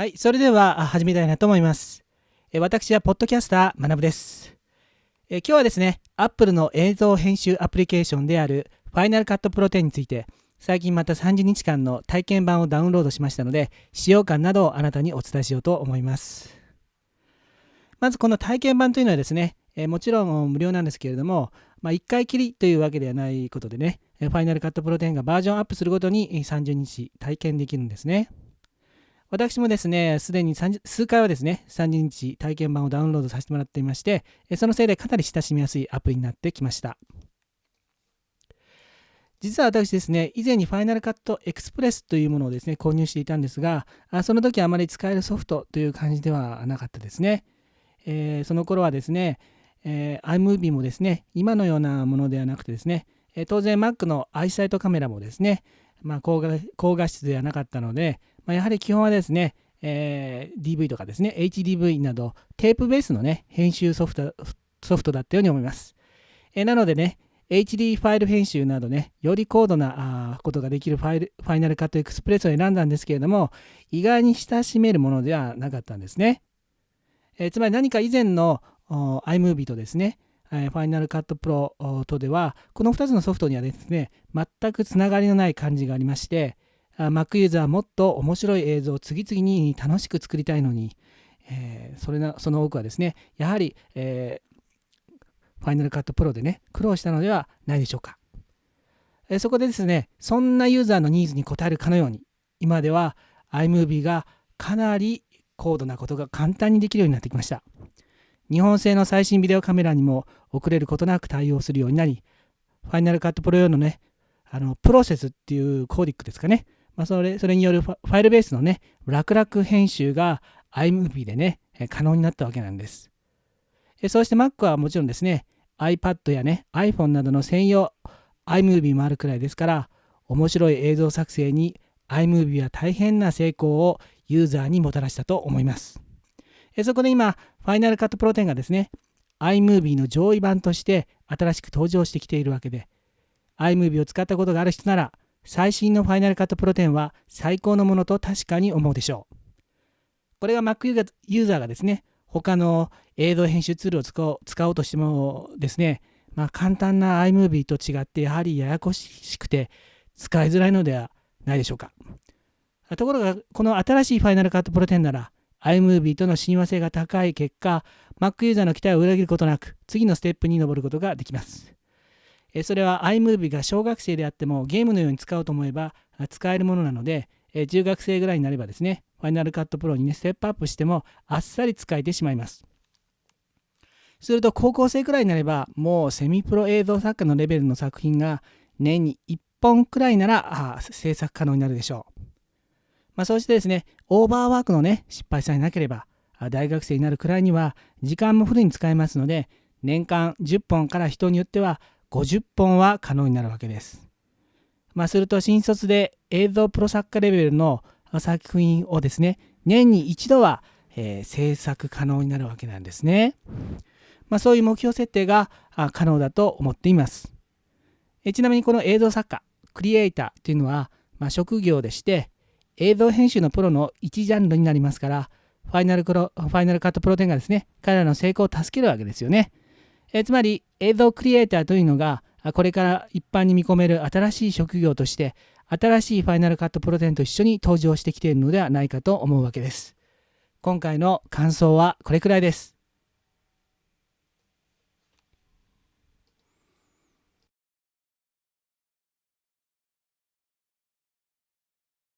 はい、それでは始めたいなと思います。私はポッドキャスター学です。え今日はですね、Apple の映像編集アプリケーションである Final Cut Pro 10について、最近また30日間の体験版をダウンロードしましたので、使用感などをあなたにお伝えしようと思います。まずこの体験版というのはですね、えもちろん無料なんですけれども、まあ、1回きりというわけではないことでね、Final Cut Pro 10がバージョンアップするごとに30日体験できるんですね。私もですね、すでに数回はですね、30日体験版をダウンロードさせてもらっていまして、そのせいでかなり親しみやすいアプリになってきました。実は私ですね、以前に Final Cut Express というものをですね、購入していたんですが、その時あまり使えるソフトという感じではなかったですね。えー、その頃はですね、えー、iMovie もですね、今のようなものではなくてですね、当然 Mac のアイサイトカメラもですね、まあ、高画高画質ではなかったので、まあ、やはり基本はですね、えー、DV とかですね、HDV などテープベースのね、編集ソフトソフトだったように思います。えー、なのでね、HD ファイル編集などね、より高度なことができるファイルファイナルカットエクスプレスを選んだんですけれども、意外に親しめるものではなかったんですね。えー、つまり何か以前の iMovie とですね、ファイナルカットプロとでは、この2つのソフトにはですね、全くつながりのない感じがありまして、Mac ユーザーはもっと面白い映像を次々に楽しく作りたいのに、えー、それなその多くはですね、やはり、えー、ファイナルカットプロでね、苦労したのではないでしょうか。えー、そこでですね、そんなユーザーのニーズに応えるかのように、今では iMovie がかなり高度なことが簡単にできるようになってきました。日本製の最新ビデオカメラにも遅れることなく対応するようになり、ファイナルカットプロ用のね、あのプロセスっていうコーディックですかね、まあ、それそれによるファイルベースのね、楽々編集が iMovie でね、可能になったわけなんです。そして Mac はもちろんですね、iPad やね、iPhone などの専用 iMovie もあるくらいですから、面白い映像作成に iMovie は大変な成功をユーザーにもたらしたと思います。そこで今、Final Cut Pro 10がですね、iMovie の上位版として新しく登場してきているわけで、iMovie を使ったことがある人なら、最新の Final Cut Pro 10は最高のものと確かに思うでしょう。これが Mac ユーザーがですね、他の映像編集ツールを使おう使おうとしてもですね、まあ、簡単な iMovie と違ってやはりややこしくて使いづらいのではないでしょうか。ところが、この新しい Final Cut Pro 10なら iMovie との親和性が高い結果、Mac ユーザーの期待を裏切ることなく次のステップに登ることができます。それは iMovie が小学生であってもゲームのように使おうと思えば使えるものなので、中学生ぐらいになればですね、Final Cut Pro にね、ステップアップしてもあっさり使えてしまいます。すると高校生くらいになればもうセミプロ映像作家のレベルの作品が年に1本くらいなら制作可能になるでしょう。まあ、そうしてですね、オーバーワークのね、失敗さえなければ、大学生になるくらいには時間もフルに使えますので、年間10本から人によっては50本は可能になるわけです。まあ、すると新卒で映像プロ作家レベルの作品をですね、年に一度は、えー、制作可能になるわけなんですね。まあ、そういう目標設定が可能だと思っています。えちなみにこの映像作家、クリエイターというのは、まあ、職業でして、映像編集のプロの一ジャンルになりますから、ファイナルクロファイナルカットプロ10がですね、彼らの成功を助けるわけですよね。えつまり映像クリエイターというのがこれから一般に見込める新しい職業として新しいファイナルカットプロテンと一緒に登場してきているのではないかと思うわけです。今回の感想はこれくらいです。